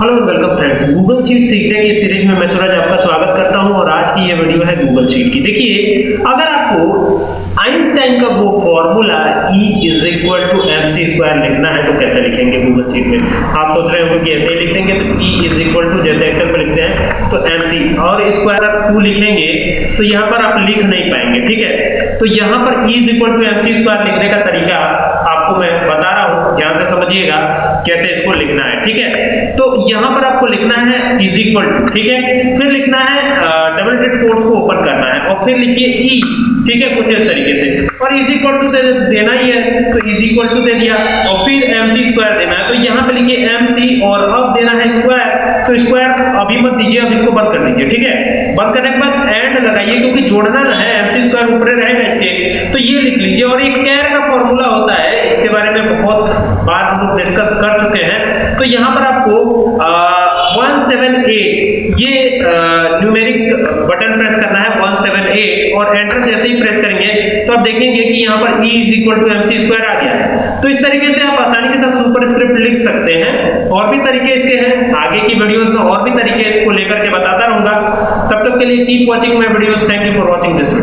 Hello welcome friends Google sheet सीखने की series में मैं सूरज आपका स्वागत करता हूँ और आज की ये वीडियो है गूगल शीट की। देखिए, अगर आपको आइंस्टाइन का वो formula E is equal to M C लिखना है तो कैसे लिखेंगे गूगल शीट में? आप सोच रहे होंगे कि ऐसे ही लिख तो E इज़ इक्वल टू जैसे एक्सेल में लिखते हैं तो सी और स्क्वायर आप टू लिखेंगे तो यहाँ पर आप लिख नहीं पाएँगे, ठीक है? तो यहाँ पर E is equal to M C लिखने का तरीका आपको मैं बता रहा हूँ ध्यान से समझिएगा कैसे इसको लिखना है ठीक है? तो यहाँ पर आपको लिखना है इज़ इक्वल टू ठीक है? फिर लिखना है डबल टिट कोट्स को ओपन करना है और फिर लिखिए ई ठीक है? कुछ इस तरीके से। और इज़ इक्वल टू दे, देना ही है तो इज़ इक्वल टू दे दिया और फिर सी स्क्वायर देना है। तो यहाँ पे लिखिए सी और अब देना है स्क्वायर तो स्क्वायर अभी मत दीजिए अब इसको बंद कर दीजिए ठीक है? बंद करने के बाद एंड लगाइए क्योंकि जोड़ना ना है सी स्क्वायर ऊपर रहेगा इसके। तो ये लिख लीजिए और एक कैर का फॉर्मूला होता है इसके बारे में बार हम लोग डिस्कस कर चुके हैं। तो यहाँ पर आपको वन सेवन एट ये न्यूमेरिक बटन प्रेस करना है वन सेवन एट और एंटर जैसे ही प्रेस करेंगे तो आप देखेंगे कि यहाँ पर E is equal to M C square आ गया है। तो इस तरीके से आप आसानी के साथ सुपर स्क्रिप्ट लिख सकते हैं। और भी तरीके इसके हैं। आगे की वीडियोस में और भी तरीके इसको लेकर के बताता रहूँगा। तब तक के लिए keep watching my videos thank you for watching this video